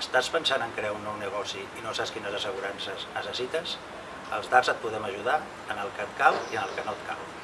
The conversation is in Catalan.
estàs pensant en crear un nou negoci i no saps quines assegurances necessites, els DARS et podem ajudar en el que et cal i en el que no et cal.